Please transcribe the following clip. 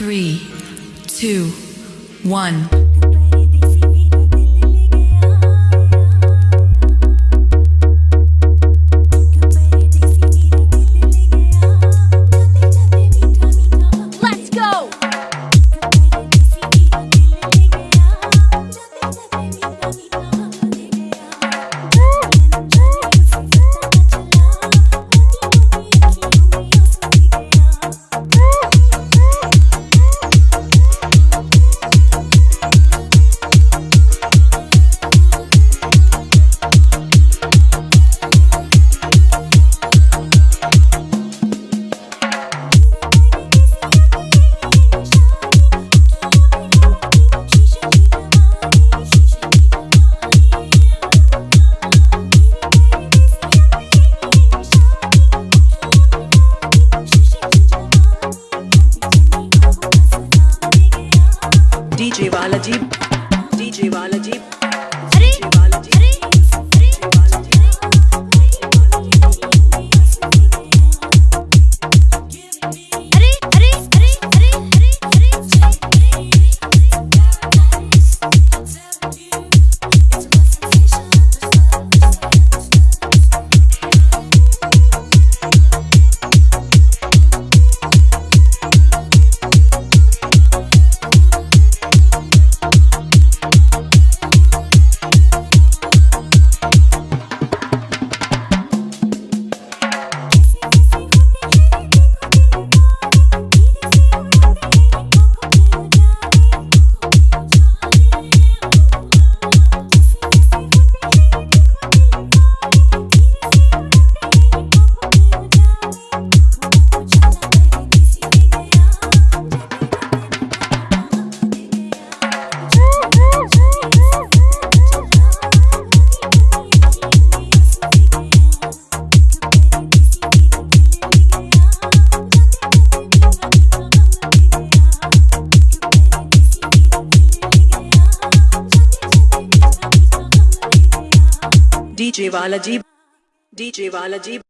three, two, one. DJ वाला jeep DJ वाला DJ वाला जीप डीजे वाला जीप